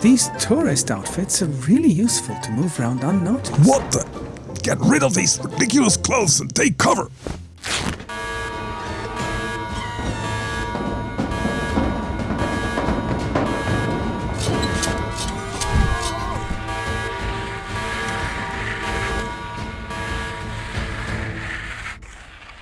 These tourist outfits are really useful to move around unnoticed. What the? Get rid of these ridiculous clothes and take cover!